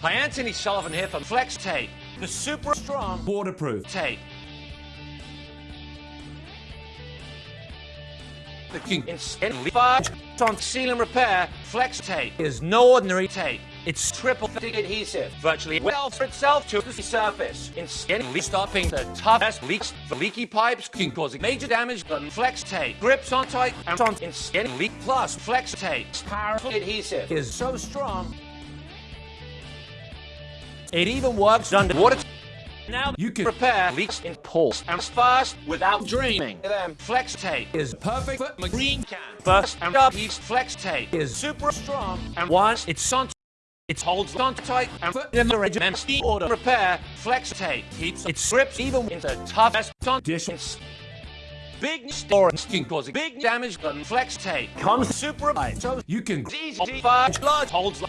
Hi, Anthony Sullivan here from Flex Tape, the super strong Waterproof. tape. The king in fast on seal and repair. Flex Tape is no ordinary tape. It's triple thick adhesive, virtually well for itself to the surface. In skin, stopping the toughest leaks, the leaky pipes can cause major damage. But Flex Tape grips on tight and on in skin leak. Plus, Flex Tape's powerful adhesive is so strong. It even works underwater. Now You can repair leaks in pools and fast without draining them. Flex tape is perfect for marine can. First and up heat. Flex tape is super strong and once it's on it holds on tight and for the regiment order repair. Flex tape keeps its grips even in the toughest conditions. Big storage can cause big damage, but Flex tape comes super light, so You can easy to large holds